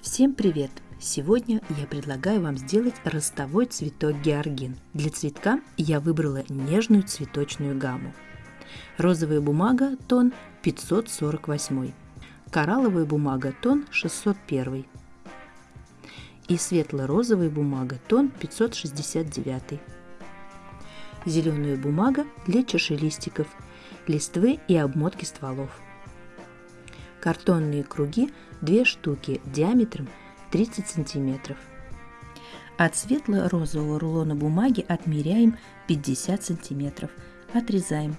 Всем привет! Сегодня я предлагаю вам сделать ростовой цветок георгин. Для цветка я выбрала нежную цветочную гамму. Розовая бумага тон 548, коралловая бумага тон 601 и светло-розовая бумага тон 569. Зеленая бумага для чашелистиков, листвы и обмотки стволов – Картонные круги 2 штуки диаметром 30 сантиметров. От светло-розового рулона бумаги отмеряем 50 сантиметров. Отрезаем.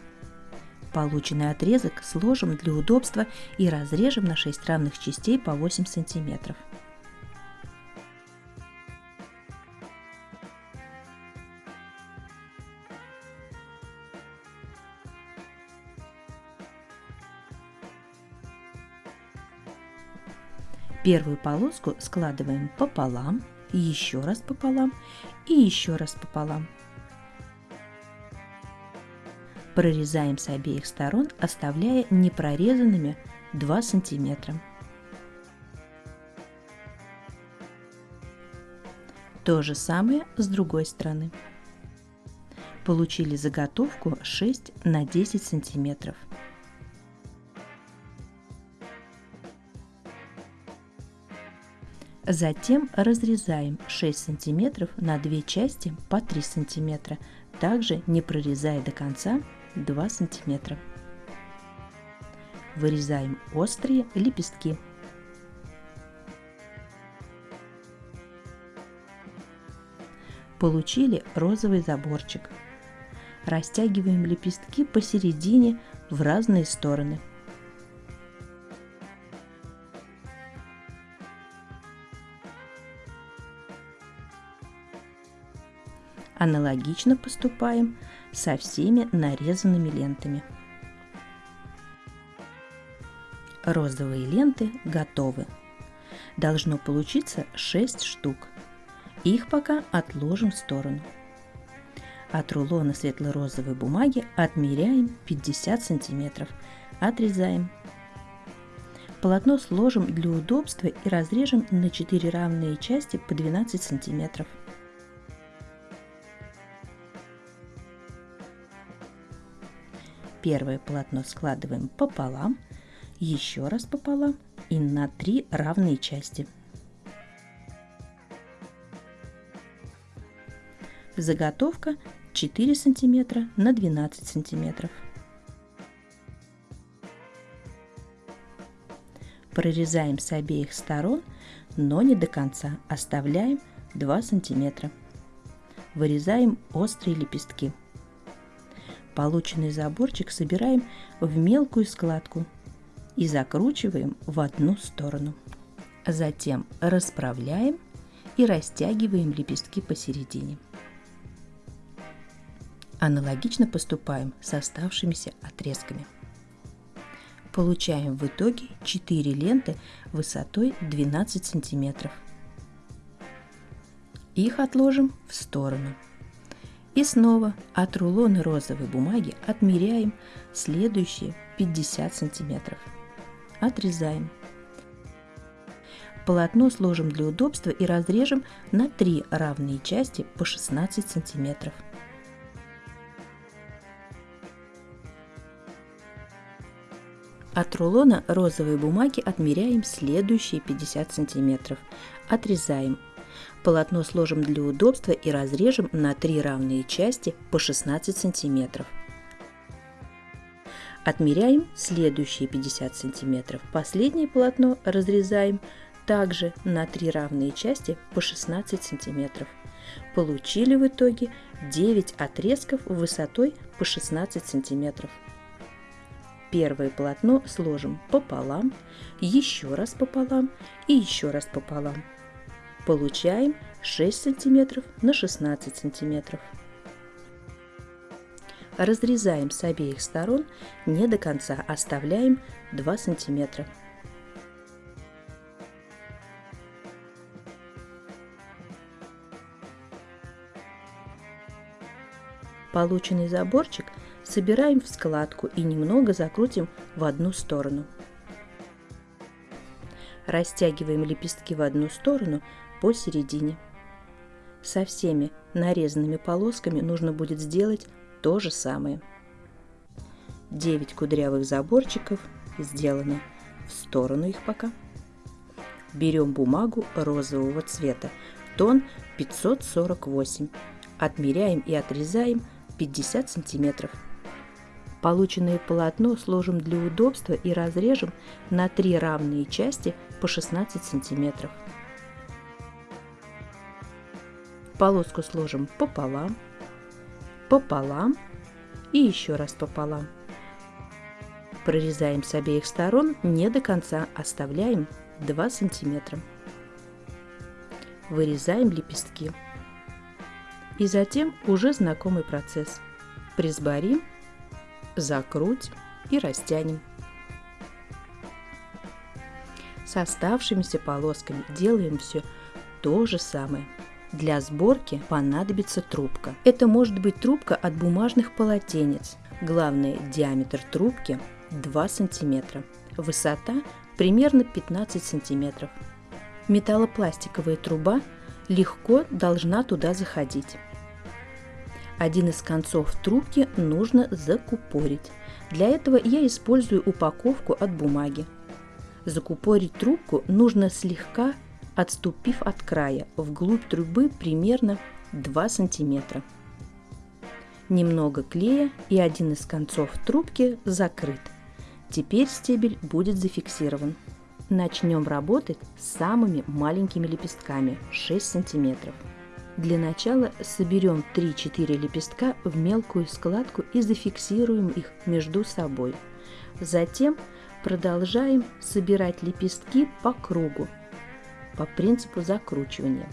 Полученный отрезок сложим для удобства и разрежем на 6 равных частей по 8 сантиметров. Первую полоску складываем пополам, еще раз пополам и еще раз пополам. Прорезаем с обеих сторон, оставляя непрорезанными 2 сантиметра. То же самое с другой стороны. Получили заготовку 6 на 10 сантиметров. Затем разрезаем 6 см на две части по 3 см, также не прорезая до конца 2 см. Вырезаем острые лепестки. Получили розовый заборчик. Растягиваем лепестки посередине в разные стороны – Аналогично поступаем со всеми нарезанными лентами. Розовые ленты готовы. Должно получиться 6 штук. Их пока отложим в сторону. От рулона светло-розовой бумаги отмеряем 50 сантиметров. Отрезаем. Полотно сложим для удобства и разрежем на 4 равные части по 12 сантиметров. Первое полотно складываем пополам, еще раз пополам и на три равные части. Заготовка 4 сантиметра на 12 сантиметров. Прорезаем с обеих сторон, но не до конца, оставляем 2 сантиметра. Вырезаем острые лепестки. Полученный заборчик собираем в мелкую складку и закручиваем в одну сторону. Затем расправляем и растягиваем лепестки посередине. Аналогично поступаем с оставшимися отрезками. Получаем в итоге 4 ленты высотой 12 сантиметров. Их отложим в сторону. И снова от рулона розовой бумаги отмеряем следующие 50 сантиметров. Отрезаем. Полотно сложим для удобства и разрежем на 3 равные части по 16 сантиметров. От рулона розовой бумаги отмеряем следующие 50 сантиметров. Отрезаем Полотно сложим для удобства и разрежем на три равные части по 16 сантиметров. Отмеряем следующие 50 сантиметров. Последнее полотно разрезаем также на три равные части по 16 сантиметров. Получили в итоге 9 отрезков высотой по 16 сантиметров. Первое полотно сложим пополам, еще раз пополам и еще раз пополам получаем 6 см на 16 см. Разрезаем с обеих сторон не до конца, оставляем 2 см. Полученный заборчик собираем в складку и немного закрутим в одну сторону. Растягиваем лепестки в одну сторону посередине. Со всеми нарезанными полосками нужно будет сделать то же самое. 9 кудрявых заборчиков сделаны. В сторону их пока. Берем бумагу розового цвета, тон 548. Отмеряем и отрезаем 50 сантиметров. Полученное полотно сложим для удобства и разрежем на три равные части по 16 сантиметров. Полоску сложим пополам, пополам и еще раз пополам. Прорезаем с обеих сторон не до конца, оставляем 2 сантиметра. Вырезаем лепестки. И затем уже знакомый процесс. Присборим, закрутим и растянем. С оставшимися полосками делаем все то же самое. Для сборки понадобится трубка. Это может быть трубка от бумажных полотенец. Главное, диаметр трубки 2 см. Высота примерно 15 см. Металлопластиковая труба легко должна туда заходить. Один из концов трубки нужно закупорить. Для этого я использую упаковку от бумаги. Закупорить трубку нужно слегка отступив от края вглубь трубы примерно 2 см. Немного клея и один из концов трубки закрыт. Теперь стебель будет зафиксирован. Начнем работать с самыми маленькими лепестками 6 см. Для начала соберем 3-4 лепестка в мелкую складку и зафиксируем их между собой. Затем продолжаем собирать лепестки по кругу по принципу закручивания.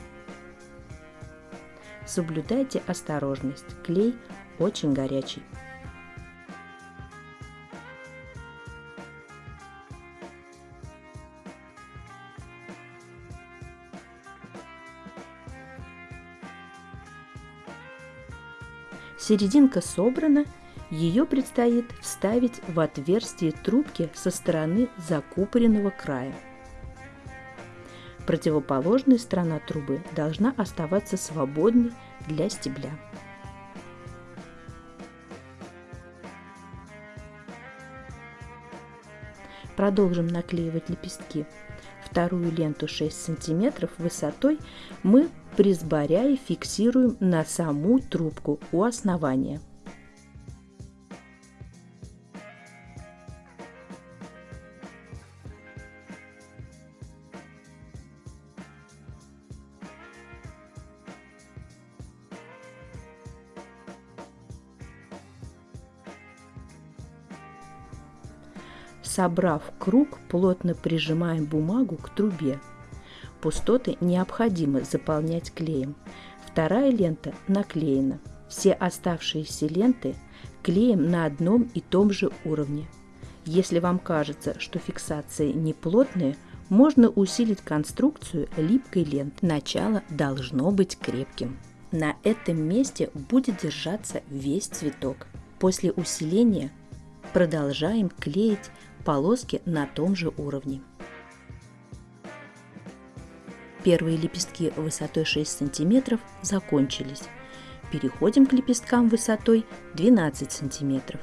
Соблюдайте осторожность, клей очень горячий. Серединка собрана, ее предстоит вставить в отверстие трубки со стороны закупоренного края. Противоположная сторона трубы должна оставаться свободной для стебля. Продолжим наклеивать лепестки. Вторую ленту 6 см высотой мы присборяя фиксируем на саму трубку у основания. Собрав круг, плотно прижимаем бумагу к трубе. Пустоты необходимо заполнять клеем. Вторая лента наклеена. Все оставшиеся ленты клеим на одном и том же уровне. Если вам кажется, что фиксация неплотная, можно усилить конструкцию липкой ленты. Начало должно быть крепким. На этом месте будет держаться весь цветок. После усиления продолжаем клеить полоски на том же уровне. Первые лепестки высотой 6 см закончились. Переходим к лепесткам высотой 12 см.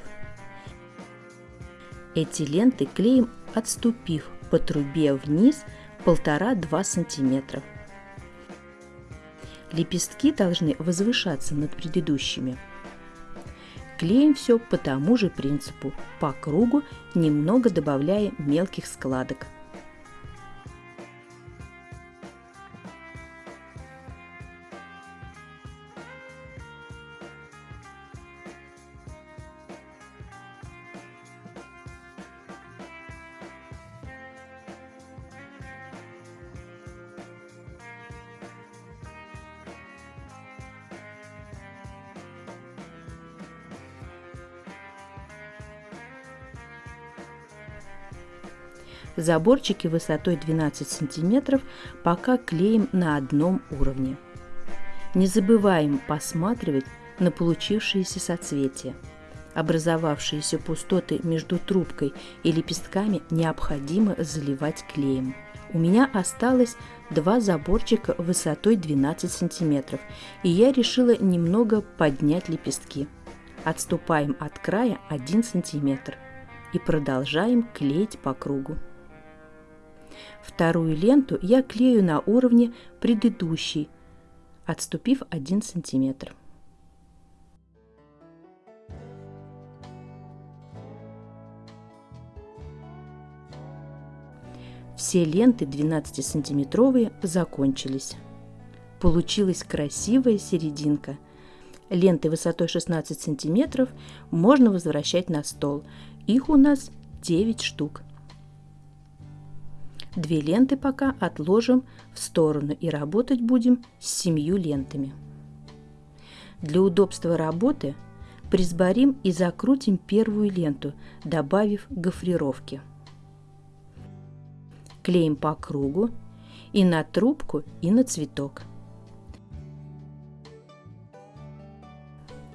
Эти ленты клеим, отступив по трубе вниз 1,5-2 см. Лепестки должны возвышаться над предыдущими. Клеим все по тому же принципу, по кругу, немного добавляя мелких складок. Заборчики высотой 12 см пока клеим на одном уровне. Не забываем посматривать на получившиеся соцветия. Образовавшиеся пустоты между трубкой и лепестками необходимо заливать клеем. У меня осталось два заборчика высотой 12 сантиметров, и я решила немного поднять лепестки. Отступаем от края 1 сантиметр и продолжаем клеить по кругу. Вторую ленту я клею на уровне предыдущей, отступив 1 сантиметр. Все ленты 12-сантиметровые закончились. Получилась красивая серединка. Ленты высотой 16 сантиметров можно возвращать на стол. Их у нас 9 штук. Две ленты пока отложим в сторону и работать будем с семью лентами. Для удобства работы присборим и закрутим первую ленту, добавив гофрировки – клеим по кругу и на трубку, и на цветок.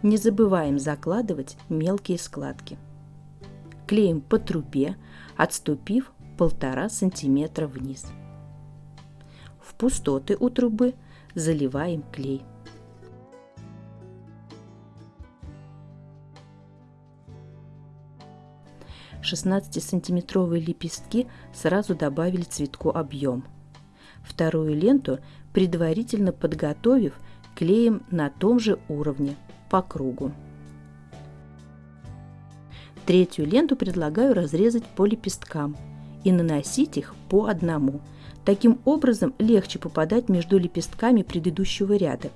Не забываем закладывать мелкие складки. Клеим по трубе, отступив полтора сантиметра вниз. В пустоты у трубы заливаем клей. 16-сантиметровые лепестки сразу добавили цветку объем. Вторую ленту, предварительно подготовив, клеим на том же уровне, по кругу. Третью ленту предлагаю разрезать по лепесткам и наносить их по одному. Таким образом легче попадать между лепестками предыдущего ряда.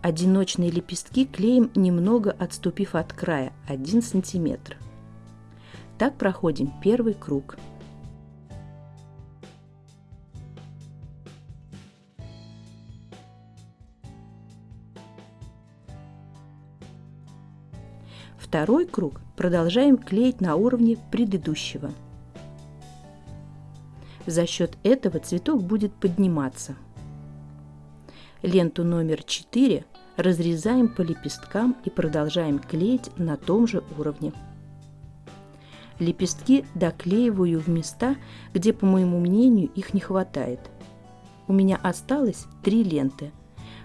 Одиночные лепестки клеим немного отступив от края 1 сантиметр. Так проходим первый круг. Второй круг продолжаем клеить на уровне предыдущего. За счет этого цветок будет подниматься. Ленту номер 4 разрезаем по лепесткам и продолжаем клеить на том же уровне. Лепестки доклеиваю в места, где, по моему мнению, их не хватает. У меня осталось три ленты.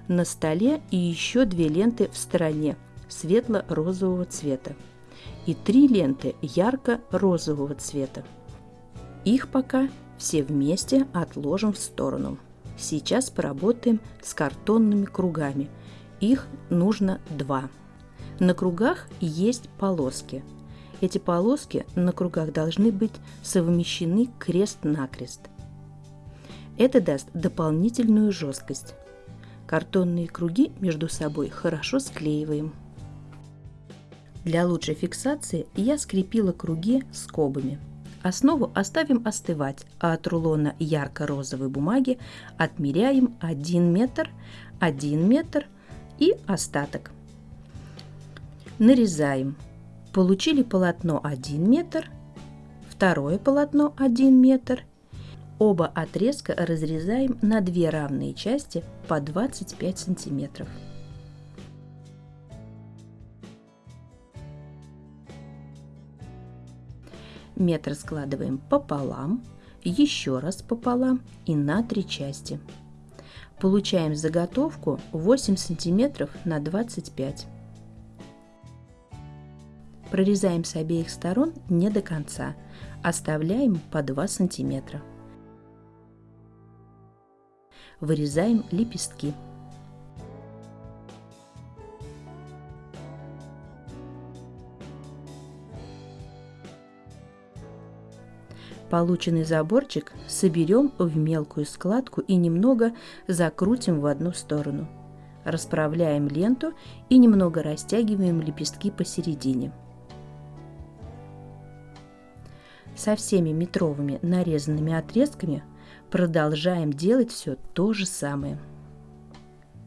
На столе и еще две ленты в стороне светло-розового цвета. И три ленты ярко-розового цвета. Их пока все вместе отложим в сторону. Сейчас поработаем с картонными кругами. Их нужно два. На кругах есть полоски – эти полоски на кругах должны быть совмещены крест-накрест. Это даст дополнительную жесткость. Картонные круги между собой хорошо склеиваем. Для лучшей фиксации я скрепила круги скобами. Основу оставим остывать, а от рулона ярко-розовой бумаги отмеряем 1 метр, 1 метр и остаток. Нарезаем Получили полотно 1 метр, второе полотно 1 метр. Оба отрезка разрезаем на две равные части по 25 сантиметров. Метр складываем пополам, еще раз пополам и на три части. Получаем заготовку 8 сантиметров на 25 Прорезаем с обеих сторон не до конца, оставляем по 2 сантиметра. Вырезаем лепестки. Полученный заборчик соберем в мелкую складку и немного закрутим в одну сторону. Расправляем ленту и немного растягиваем лепестки посередине. со всеми метровыми нарезанными отрезками продолжаем делать все то же самое.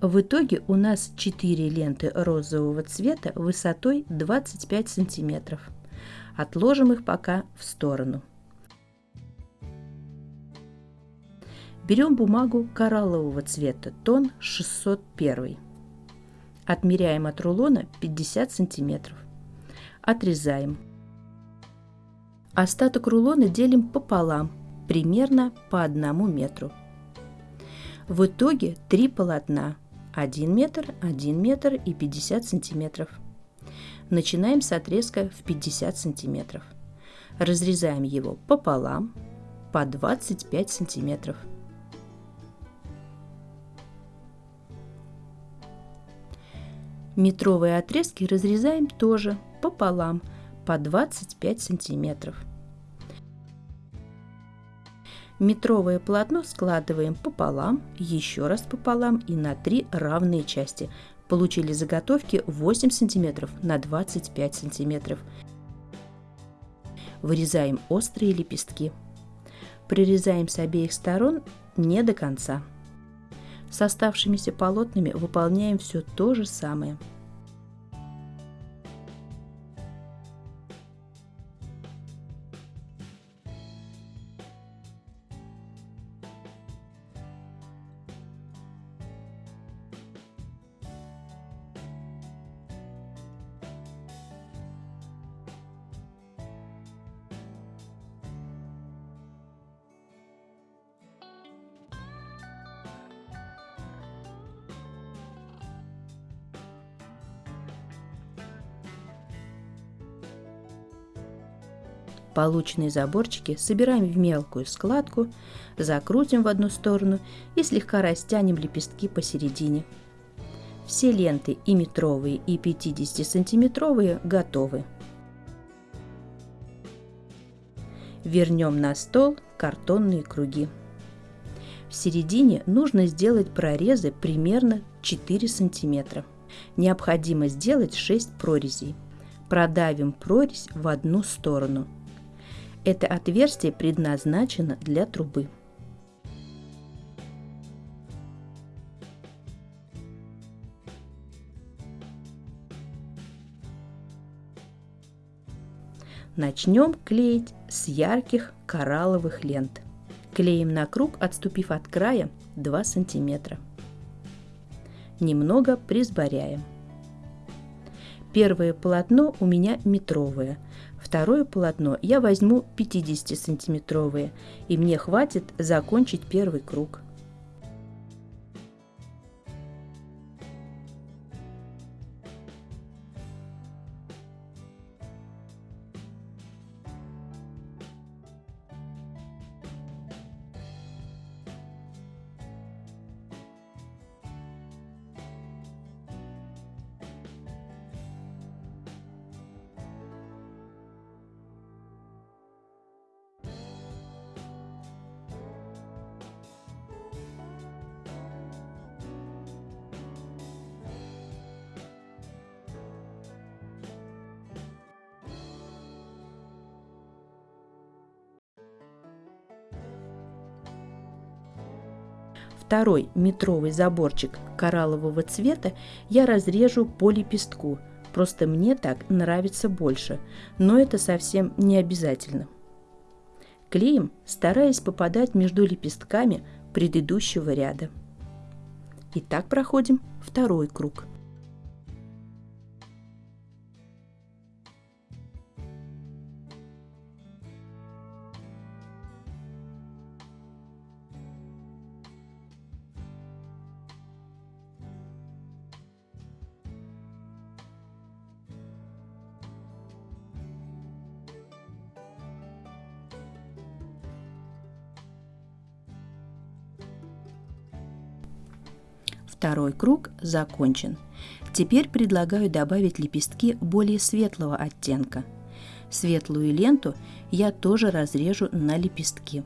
В итоге у нас 4 ленты розового цвета высотой 25 сантиметров. Отложим их пока в сторону. Берем бумагу кораллового цвета, тон 601. Отмеряем от рулона 50 сантиметров. Отрезаем. Остаток рулона делим пополам, примерно по одному метру. В итоге три полотна 1 метр, 1 метр и 50 сантиметров. Начинаем с отрезка в 50 сантиметров. Разрезаем его пополам по 25 сантиметров. Метровые отрезки разрезаем тоже пополам по 25 сантиметров. Метровое полотно складываем пополам, еще раз пополам и на три равные части. Получили заготовки 8 см на 25 см. Вырезаем острые лепестки. Прирезаем с обеих сторон не до конца. С оставшимися полотнами выполняем все то же самое – Полученные заборчики собираем в мелкую складку, закрутим в одну сторону и слегка растянем лепестки посередине. Все ленты и метровые, и 50-сантиметровые готовы. Вернем на стол картонные круги. В середине нужно сделать прорезы примерно 4 сантиметра. Необходимо сделать 6 прорезей. Продавим прорезь в одну сторону – это отверстие предназначено для трубы. Начнем клеить с ярких коралловых лент. Клеим на круг, отступив от края 2 сантиметра. Немного присборяем. Первое полотно у меня метровое – Второе полотно я возьму 50-сантиметровые, и мне хватит закончить первый круг. Второй метровый заборчик кораллового цвета я разрежу по лепестку, просто мне так нравится больше, но это совсем не обязательно. Клеим, стараясь попадать между лепестками предыдущего ряда. И так проходим второй круг – Второй круг закончен. Теперь предлагаю добавить лепестки более светлого оттенка. Светлую ленту я тоже разрежу на лепестки.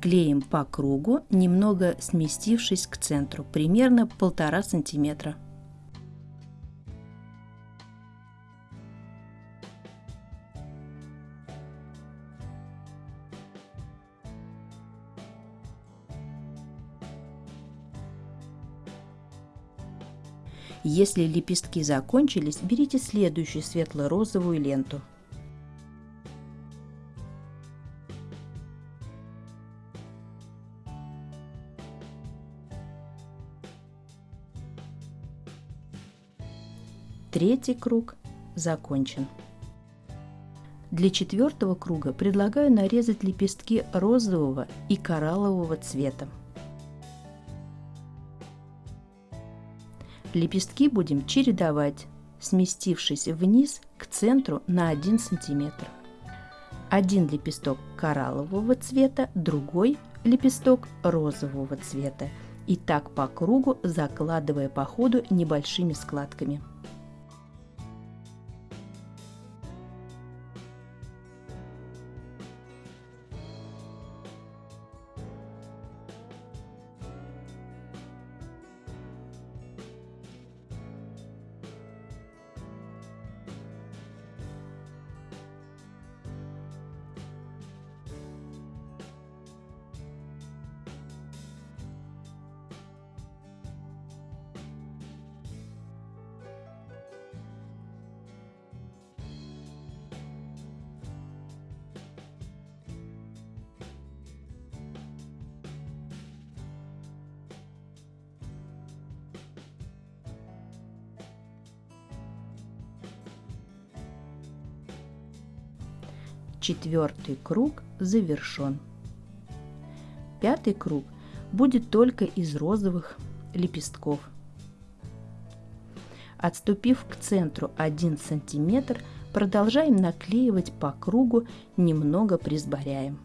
Клеим по кругу, немного сместившись к центру, примерно полтора сантиметра. Если лепестки закончились, берите следующую светло-розовую ленту. Третий круг закончен. Для четвертого круга предлагаю нарезать лепестки розового и кораллового цвета. Лепестки будем чередовать, сместившись вниз к центру на 1 см. Один лепесток кораллового цвета, другой лепесток розового цвета. И так по кругу, закладывая по ходу небольшими складками. Четвертый круг завершен. Пятый круг будет только из розовых лепестков. Отступив к центру 1 см, продолжаем наклеивать по кругу, немного присборяем.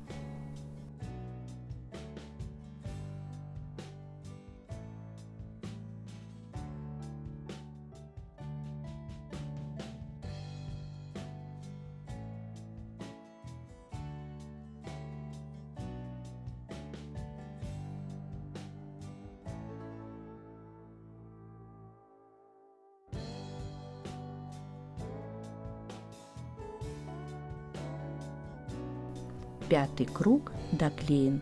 Пятый круг доклеен.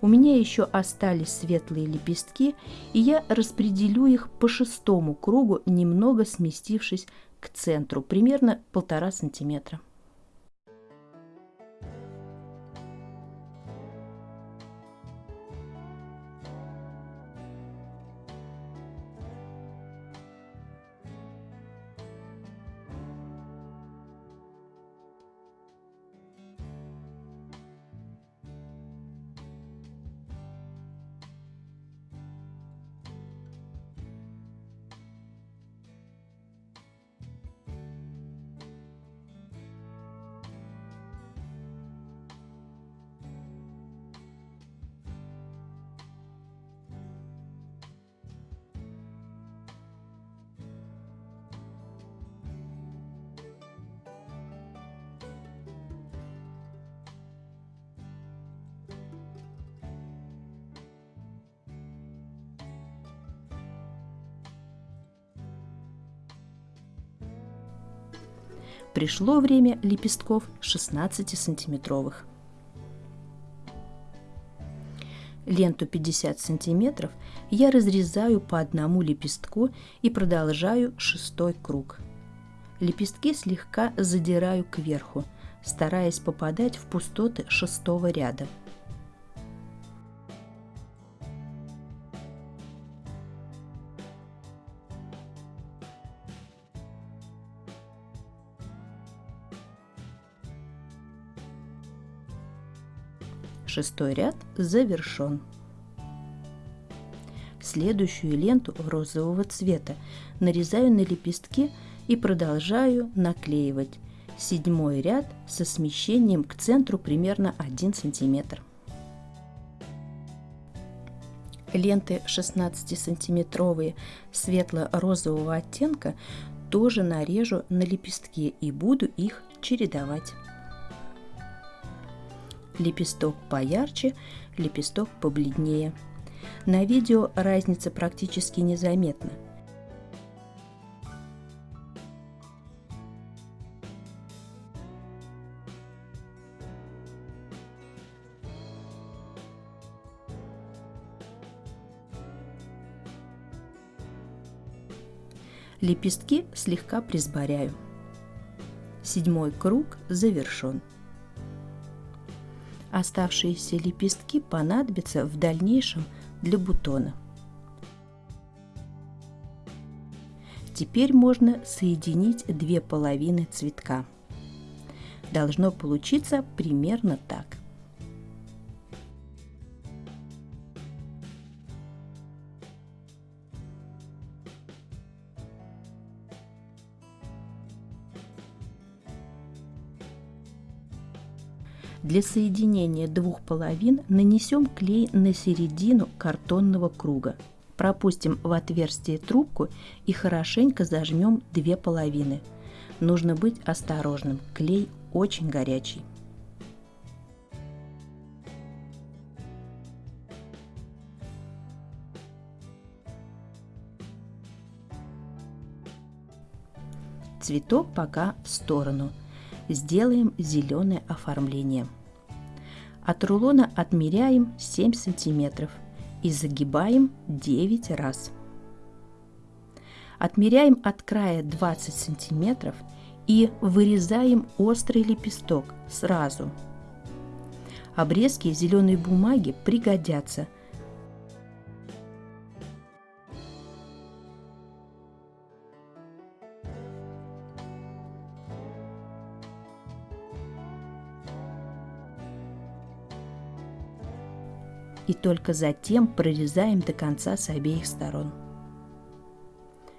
У меня еще остались светлые лепестки, и я распределю их по шестому кругу, немного сместившись к центру, примерно полтора сантиметра. Пришло время лепестков 16-сантиметровых. Ленту 50 сантиметров я разрезаю по одному лепестку и продолжаю шестой круг. Лепестки слегка задираю кверху, стараясь попадать в пустоты шестого ряда – Шестой ряд завершен. Следующую ленту розового цвета нарезаю на лепестки и продолжаю наклеивать. Седьмой ряд со смещением к центру примерно 1 сантиметр. Ленты 16-сантиметровые светло-розового оттенка тоже нарежу на лепестки и буду их чередовать лепесток поярче, лепесток побледнее. На видео разница практически незаметна. Лепестки слегка присборяю. Седьмой круг завершен. Оставшиеся лепестки понадобятся в дальнейшем для бутона. Теперь можно соединить две половины цветка. Должно получиться примерно так – Для соединения двух половин нанесем клей на середину картонного круга. Пропустим в отверстие трубку и хорошенько зажмем две половины. Нужно быть осторожным, клей очень горячий. Цветок пока в сторону. Сделаем зеленое оформление. От рулона отмеряем 7 сантиметров и загибаем 9 раз. Отмеряем от края 20 сантиметров и вырезаем острый лепесток сразу. Обрезки зеленой бумаги пригодятся – и только затем прорезаем до конца с обеих сторон.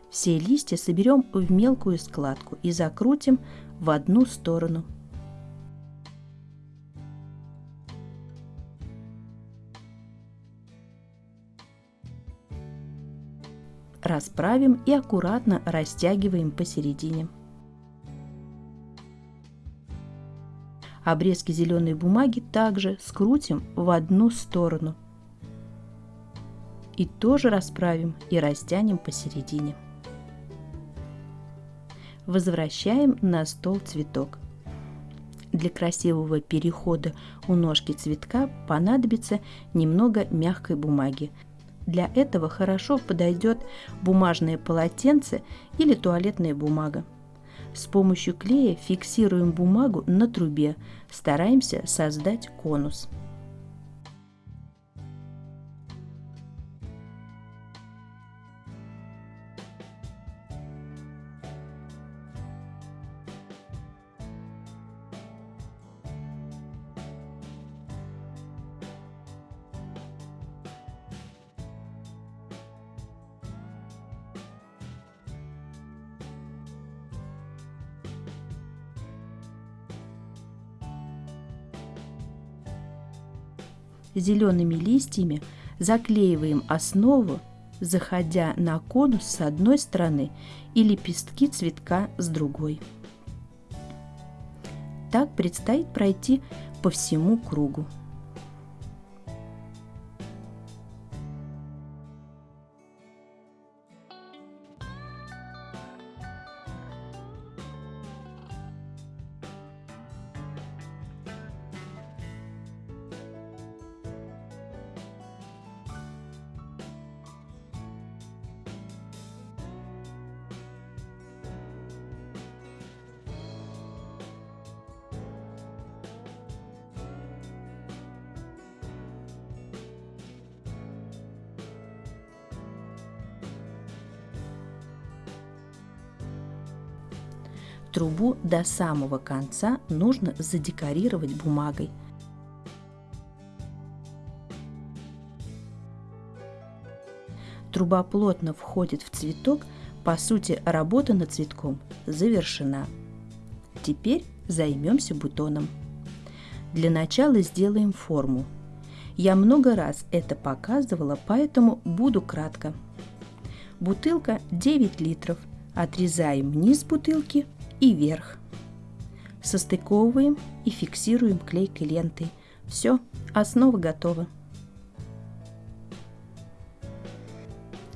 Все листья соберем в мелкую складку и закрутим в одну сторону. Расправим и аккуратно растягиваем посередине. Обрезки зеленой бумаги также скрутим в одну сторону. И тоже расправим и растянем посередине. Возвращаем на стол цветок. Для красивого перехода у ножки цветка понадобится немного мягкой бумаги. Для этого хорошо подойдет бумажное полотенце или туалетная бумага. С помощью клея фиксируем бумагу на трубе, стараемся создать конус. Зелеными листьями заклеиваем основу, заходя на конус с одной стороны и лепестки цветка с другой. Так предстоит пройти по всему кругу. Трубу до самого конца нужно задекорировать бумагой. Труба плотно входит в цветок, по сути работа над цветком завершена. Теперь займемся бутоном. Для начала сделаем форму. Я много раз это показывала, поэтому буду кратко. Бутылка 9 литров. Отрезаем низ бутылки и вверх. Состыковываем и фиксируем клейкой лентой. Все, основа готова.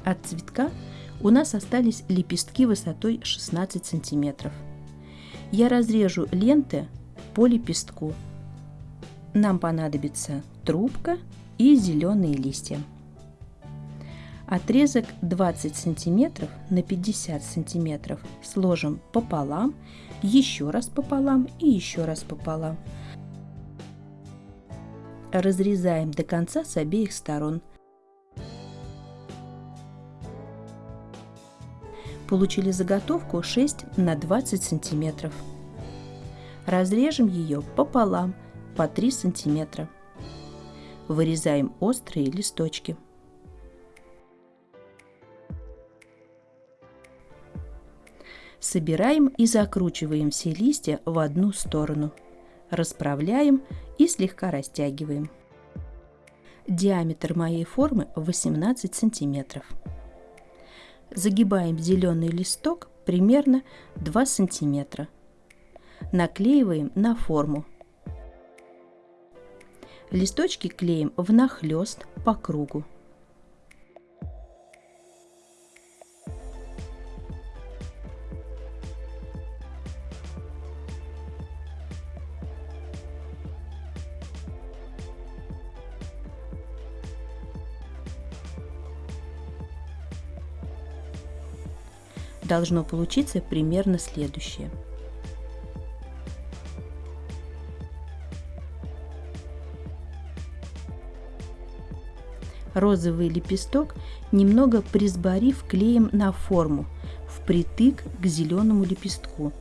От цветка у нас остались лепестки высотой 16 сантиметров. Я разрежу ленты по лепестку. Нам понадобится трубка и зеленые листья. Отрезок 20 сантиметров на 50 сантиметров сложим пополам, еще раз пополам и еще раз пополам. Разрезаем до конца с обеих сторон. Получили заготовку 6 на 20 сантиметров. Разрежем ее пополам по 3 сантиметра. Вырезаем острые листочки. Собираем и закручиваем все листья в одну сторону. Расправляем и слегка растягиваем. Диаметр моей формы 18 сантиметров. Загибаем зеленый листок примерно 2 сантиметра. Наклеиваем на форму. Листочки клеим внахлёст по кругу. Должно получиться примерно следующее. Розовый лепесток немного присборив клеем на форму, впритык к зеленому лепестку,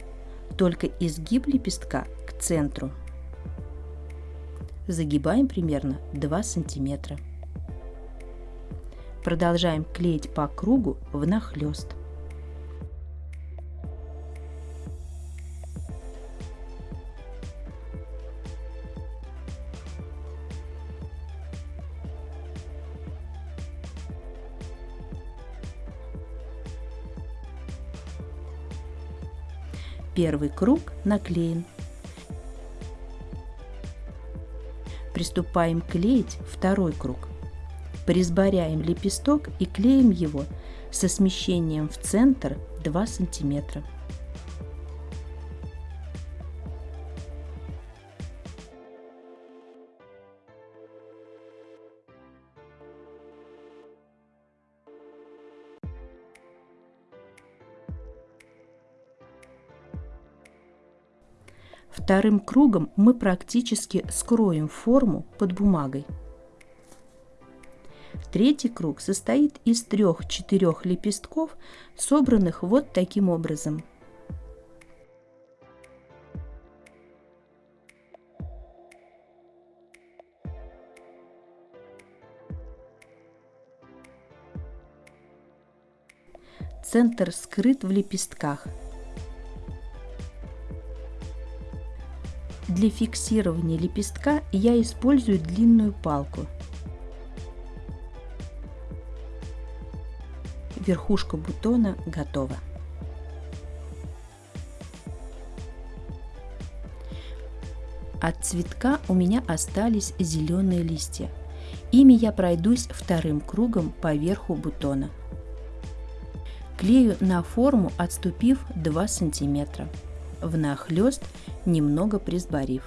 только изгиб лепестка к центру. Загибаем примерно 2 сантиметра. Продолжаем клеить по кругу внахлёст. Первый круг наклеен. Приступаем клеить второй круг. Присборяем лепесток и клеим его со смещением в центр 2 сантиметра. Вторым кругом мы практически скроем форму под бумагой. Третий круг состоит из трех-четырех лепестков, собранных вот таким образом. Центр скрыт в лепестках – Для фиксирования лепестка я использую длинную палку. Верхушка бутона готова. От цветка у меня остались зеленые листья. Ими я пройдусь вторым кругом по верху бутона. Клею на форму, отступив 2 сантиметра внахлёст, немного присборив.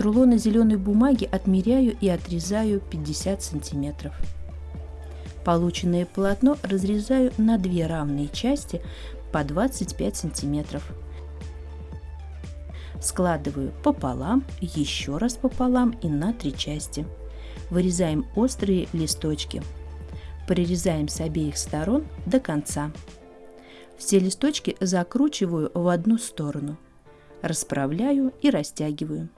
От рулона зеленой бумаги отмеряю и отрезаю 50 сантиметров. Полученное полотно разрезаю на две равные части по 25 сантиметров. Складываю пополам, еще раз пополам и на три части. Вырезаем острые листочки. Прорезаем с обеих сторон до конца. Все листочки закручиваю в одну сторону. Расправляю и растягиваю.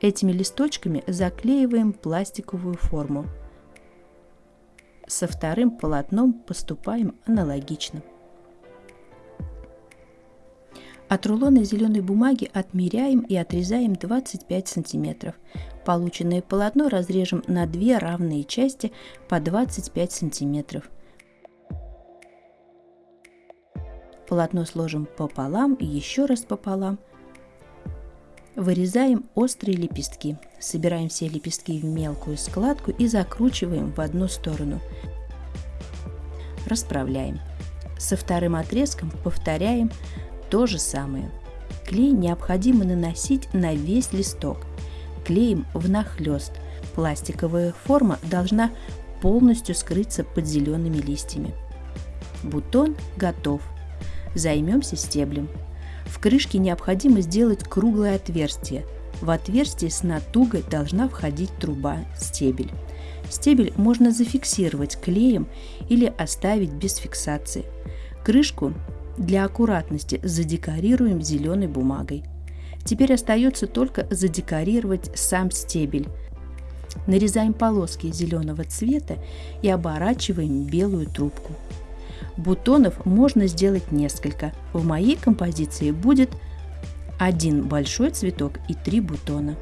Этими листочками заклеиваем пластиковую форму. Со вторым полотном поступаем аналогично. От рулона зеленой бумаги отмеряем и отрезаем 25 сантиметров. Полученное полотно разрежем на две равные части по 25 сантиметров. Полотно сложим пополам и еще раз пополам – Вырезаем острые лепестки. Собираем все лепестки в мелкую складку и закручиваем в одну сторону. Расправляем. Со вторым отрезком повторяем то же самое. Клей необходимо наносить на весь листок. Клеим внахлёст. Пластиковая форма должна полностью скрыться под зелеными листьями. Бутон готов. Займемся стеблем. В крышке необходимо сделать круглое отверстие. В отверстие с натугой должна входить труба стебель. Стебель можно зафиксировать клеем или оставить без фиксации. Крышку для аккуратности задекорируем зеленой бумагой. Теперь остается только задекорировать сам стебель. Нарезаем полоски зеленого цвета и оборачиваем белую трубку. Бутонов можно сделать несколько. В моей композиции будет один большой цветок и три бутона.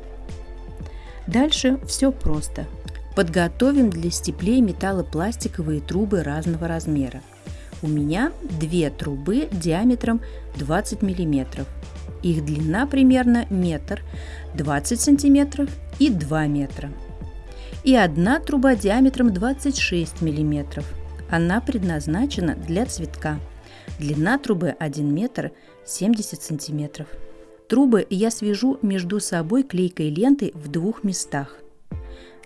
Дальше все просто. Подготовим для степлей металлопластиковые трубы разного размера. У меня две трубы диаметром 20 мм. Их длина примерно метр, 20 сантиметров и 2 метра. И одна труба диаметром 26 мм. Она предназначена для цветка. Длина трубы 1 метр 70 сантиметров. Трубы я свяжу между собой клейкой лентой в двух местах.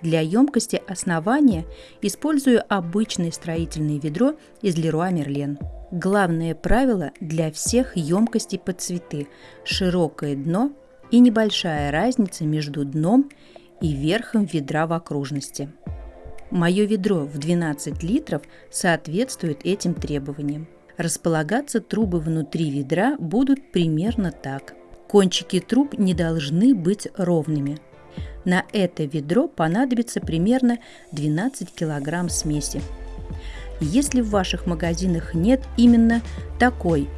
Для емкости основания использую обычное строительное ведро из Leroy Merlin. Главное правило для всех емкостей под цветы – широкое дно и небольшая разница между дном и верхом ведра в окружности. Мое ведро в 12 литров соответствует этим требованиям. Располагаться трубы внутри ведра будут примерно так. Кончики труб не должны быть ровными – на это ведро понадобится примерно 12 кг смеси. Если в ваших магазинах нет именно такой,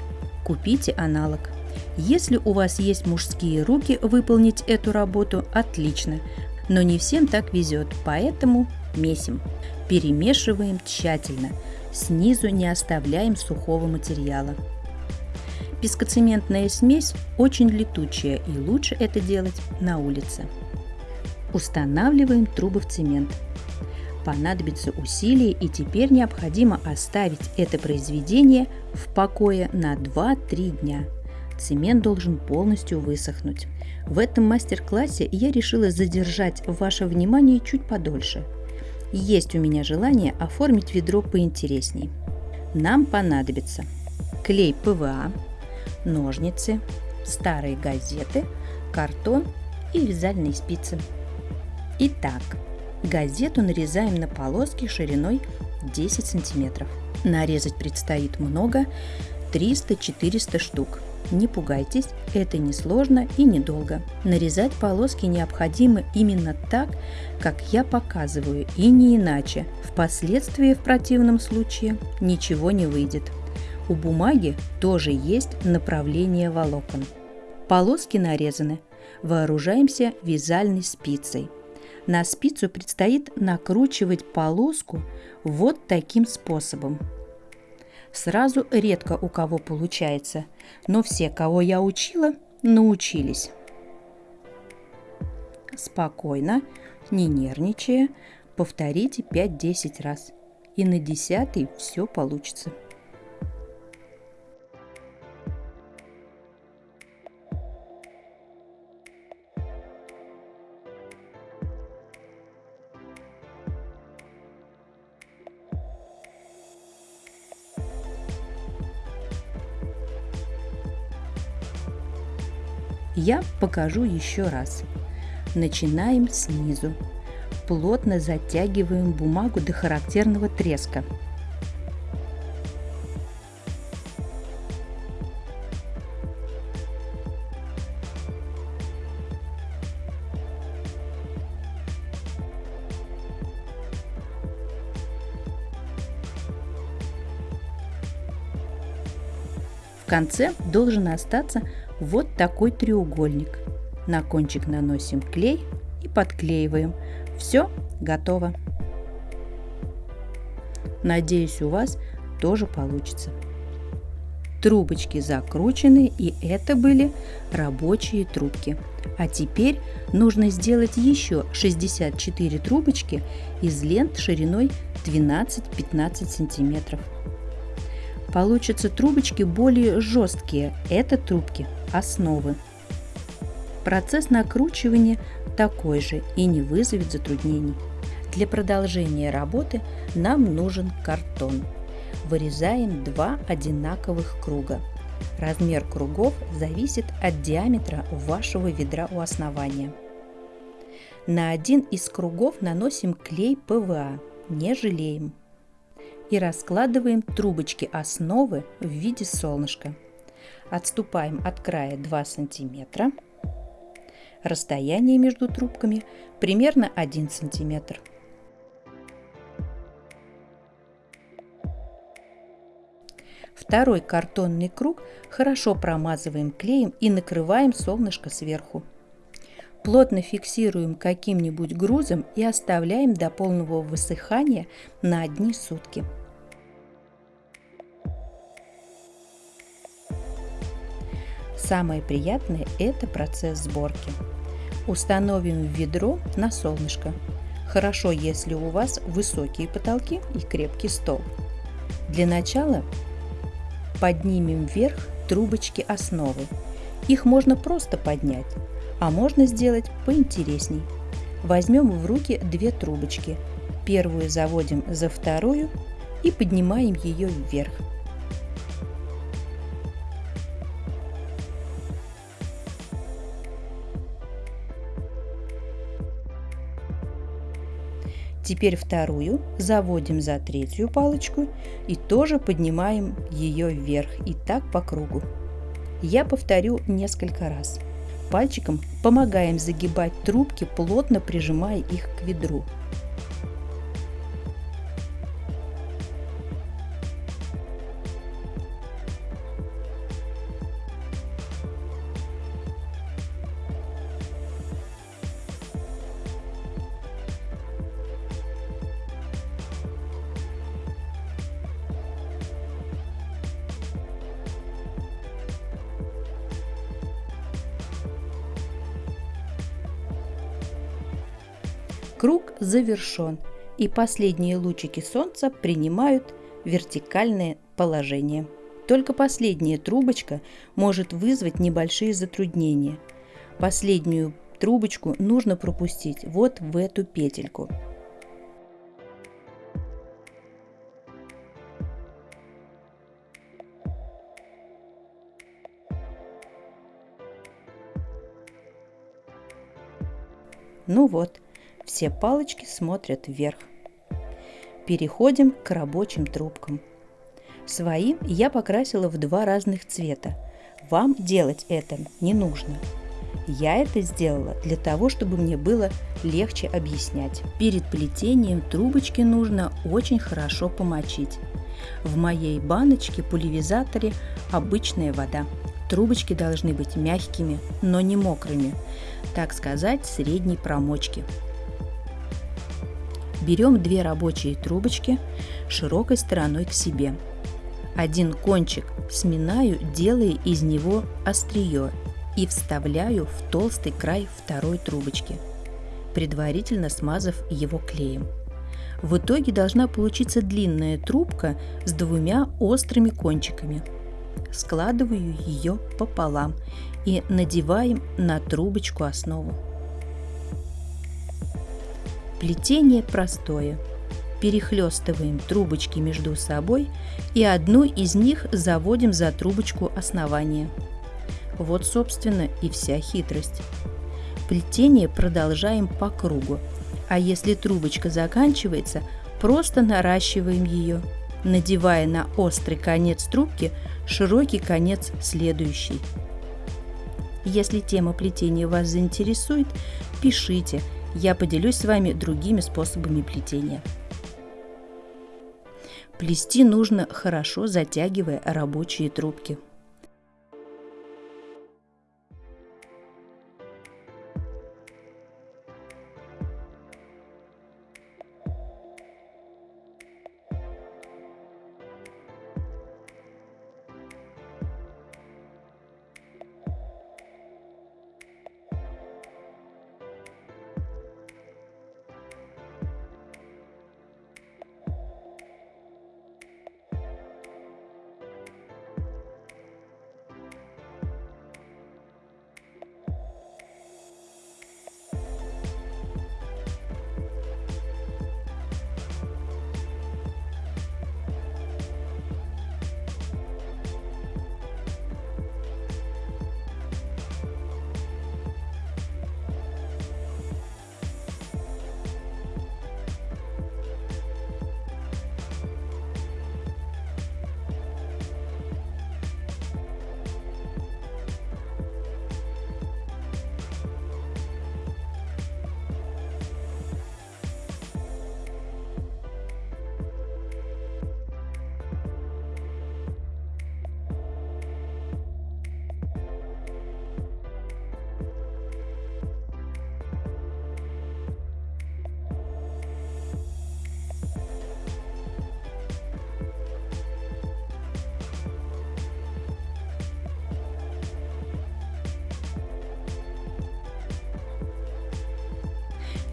купите аналог. Если у вас есть мужские руки выполнить эту работу, отлично. Но не всем так везет, поэтому месим. Перемешиваем тщательно. Снизу не оставляем сухого материала. Пескоцементная смесь очень летучая и лучше это делать на улице. Устанавливаем трубы в цемент. Понадобится усилие и теперь необходимо оставить это произведение в покое на 2-3 дня. Цемент должен полностью высохнуть. В этом мастер-классе я решила задержать ваше внимание чуть подольше. Есть у меня желание оформить ведро поинтересней. Нам понадобится клей ПВА, ножницы, старые газеты, картон и вязальные спицы. Итак, газету нарезаем на полоски шириной 10 сантиметров. Нарезать предстоит много, 300-400 штук. Не пугайтесь, это несложно и недолго. Нарезать полоски необходимо именно так, как я показываю, и не иначе. Впоследствии в противном случае ничего не выйдет. У бумаги тоже есть направление волокон. Полоски нарезаны. Вооружаемся вязальной спицей – на спицу предстоит накручивать полоску вот таким способом. Сразу редко у кого получается, но все, кого я учила, научились. Спокойно, не нервничая, повторите 5-10 раз. И на десятый все получится. Я покажу еще раз. Начинаем снизу. Плотно затягиваем бумагу до характерного треска. В конце должен остаться вот такой треугольник. На кончик наносим клей и подклеиваем. Все готово. Надеюсь, у вас тоже получится. Трубочки закручены, и это были рабочие трубки. А теперь нужно сделать еще 64 трубочки из лент шириной 12-15 сантиметров. Получатся трубочки более жесткие. Это трубки основы. Процесс накручивания такой же и не вызовет затруднений. Для продолжения работы нам нужен картон. Вырезаем два одинаковых круга. Размер кругов зависит от диаметра вашего ведра у основания. На один из кругов наносим клей ПВА, не жалеем. И раскладываем трубочки основы в виде солнышка. Отступаем от края 2 сантиметра. Расстояние между трубками примерно 1 сантиметр. Второй картонный круг хорошо промазываем клеем и накрываем солнышко сверху. Плотно фиксируем каким-нибудь грузом и оставляем до полного высыхания на одни сутки. Самое приятное – это процесс сборки. Установим в ведро на солнышко. Хорошо, если у вас высокие потолки и крепкий стол. Для начала поднимем вверх трубочки основы. Их можно просто поднять, а можно сделать поинтересней. Возьмем в руки две трубочки. Первую заводим за вторую и поднимаем ее вверх. Теперь вторую заводим за третью палочку и тоже поднимаем ее вверх и так по кругу. Я повторю несколько раз. Пальчиком помогаем загибать трубки, плотно прижимая их к ведру. Завершен, и последние лучики солнца принимают вертикальное положение. Только последняя трубочка может вызвать небольшие затруднения. Последнюю трубочку нужно пропустить вот в эту петельку. Ну вот, все палочки смотрят вверх. Переходим к рабочим трубкам. Своим я покрасила в два разных цвета. Вам делать это не нужно. Я это сделала для того, чтобы мне было легче объяснять. Перед плетением трубочки нужно очень хорошо помочить. В моей баночке пульверизаторе обычная вода. Трубочки должны быть мягкими, но не мокрыми, так сказать, средней промочки. Берем две рабочие трубочки широкой стороной к себе. Один кончик сминаю, делая из него острие и вставляю в толстый край второй трубочки, предварительно смазав его клеем. В итоге должна получиться длинная трубка с двумя острыми кончиками. Складываю ее пополам и надеваем на трубочку основу. Плетение простое. Перехлестываем трубочки между собой и одну из них заводим за трубочку основания. Вот, собственно, и вся хитрость. Плетение продолжаем по кругу, а если трубочка заканчивается, просто наращиваем ее, надевая на острый конец трубки широкий конец следующий. Если тема плетения вас заинтересует, пишите – я поделюсь с вами другими способами плетения. Плести нужно хорошо затягивая рабочие трубки –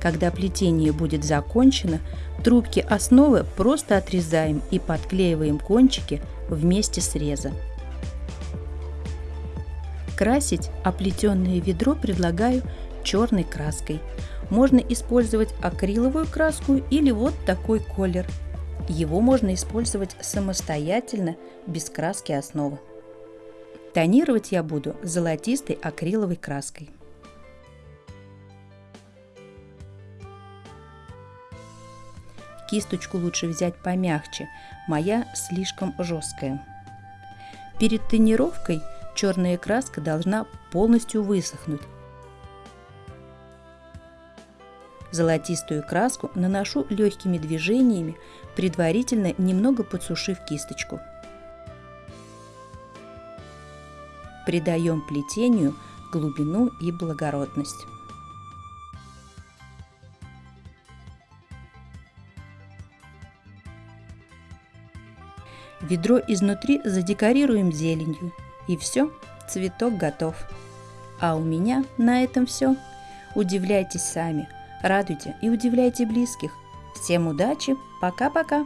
Когда плетение будет закончено, трубки основы просто отрезаем и подклеиваем кончики вместе среза. Красить оплетенное ведро предлагаю черной краской. Можно использовать акриловую краску или вот такой колер. Его можно использовать самостоятельно, без краски основы. Тонировать я буду золотистой акриловой краской. Кисточку лучше взять помягче, моя слишком жесткая. Перед тонировкой черная краска должна полностью высохнуть. Золотистую краску наношу легкими движениями, предварительно немного подсушив кисточку. Придаем плетению глубину и благородность. Ведро изнутри задекорируем зеленью. И все, цветок готов. А у меня на этом все. Удивляйтесь сами, радуйте и удивляйте близких. Всем удачи, пока-пока!